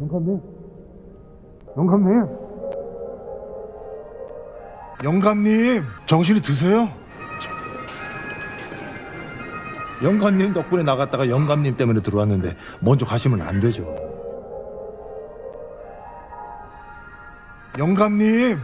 영감님. 영감님. 영감님, 정신이 드세요? 영감님 덕분에 나갔다가 영감님 때문에 들어왔는데 먼저 가시면 안 되죠. 영감님,